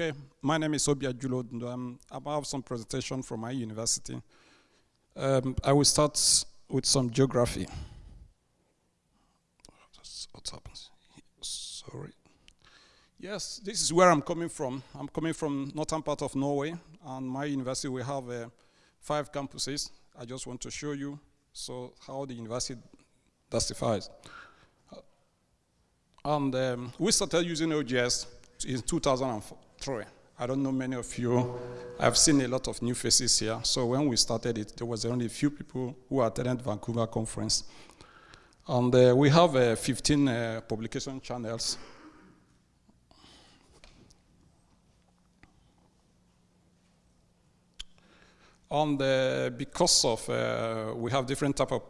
Okay, my name is Obia Julo. Um, I have some presentation from my university. Um, I will start with some geography. What happens? Sorry. Yes, this is where I'm coming from. I'm coming from northern part of Norway, and my university we have uh, five campuses. I just want to show you so how the university justifies. And um, we started using OJS in 2003. I don't know many of you. I've seen a lot of new faces here. So when we started it, there was only a few people who attended Vancouver conference. And uh, we have uh, 15 uh, publication channels. And uh, because of, uh, we have different type of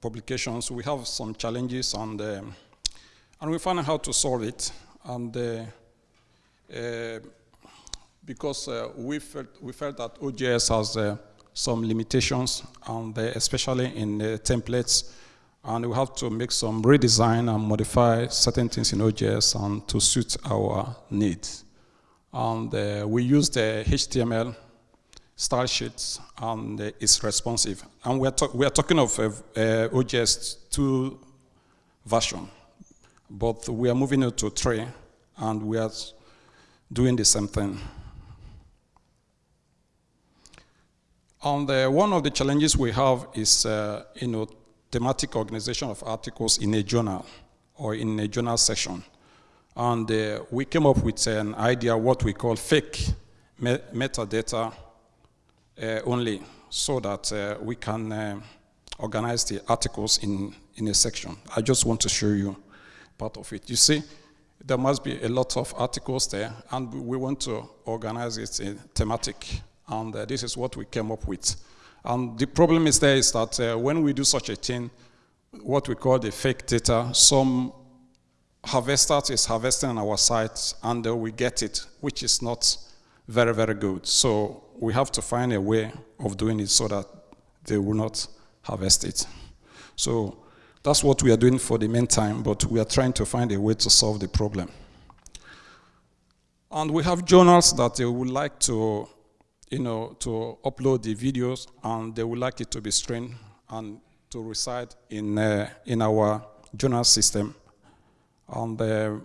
publications, we have some challenges and, um, and we found out how to solve it. And uh, because uh, we, felt, we felt that OJS has uh, some limitations, and especially in templates, and we have to make some redesign and modify certain things in OJS and to suit our needs. And uh, we use the HTML style sheets, and uh, it's responsive. And we are, we are talking of uh, OJS 2 version, but we are moving it to 3, and we are doing the same thing. And uh, one of the challenges we have is, uh, you know, thematic organization of articles in a journal or in a journal section. And uh, we came up with an idea what we call fake me metadata uh, only so that uh, we can organize the articles in, in a section. I just want to show you part of it. You see, there must be a lot of articles there, and we want to organize it in thematic, and uh, this is what we came up with. And the problem is there is that uh, when we do such a thing, what we call the fake data, some harvester is harvesting on our site, and uh, we get it, which is not very, very good. So we have to find a way of doing it so that they will not harvest it. So that's what we are doing for the meantime, but we are trying to find a way to solve the problem. And we have journals that they would like to, you know, to upload the videos, and they would like it to be streamed and to reside in, uh, in our journal system. And uh,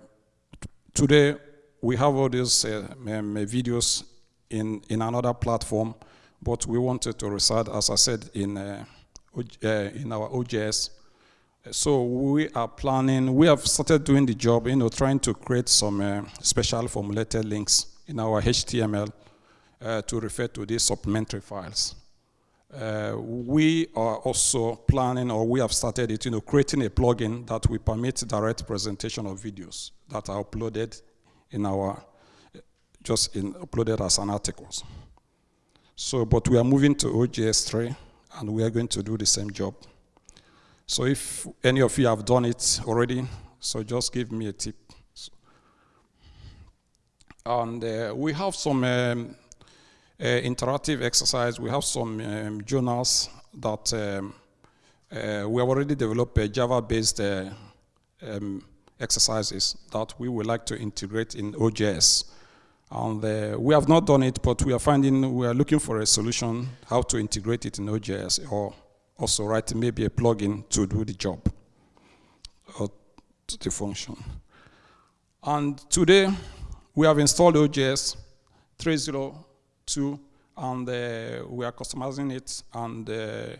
today, we have all these uh, um, videos in, in another platform, but we wanted to reside, as I said, in, uh, uh, in our OJS so we are planning, we have started doing the job, you know, trying to create some uh, special formulated links in our HTML uh, to refer to these supplementary files. Uh, we are also planning, or we have started it, you know, creating a plugin that will permit direct presentation of videos that are uploaded in our, just in, uploaded as an articles. So, but we are moving to OJS 3, and we are going to do the same job. So if any of you have done it already, so just give me a tip. And uh, we have some um, uh, interactive exercise. We have some um, journals that um, uh, we have already developed Java-based uh, um, exercises that we would like to integrate in OJS. And uh, we have not done it, but we are finding, we are looking for a solution how to integrate it in OJS or also write maybe a plugin to do the job or to the function. And today we have installed OJS 302 and uh, we are customizing it and uh,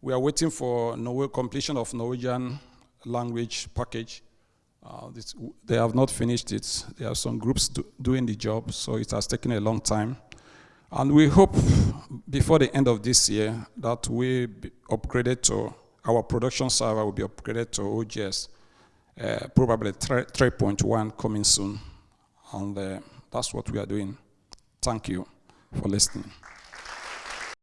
we are waiting for Norway completion of Norwegian language package. Uh, this, they have not finished it. There are some groups do, doing the job, so it has taken a long time. And we hope before the end of this year that we upgraded to, our production server will be upgraded to OJS, uh, probably 3.1 coming soon. And uh, that's what we are doing. Thank you for listening.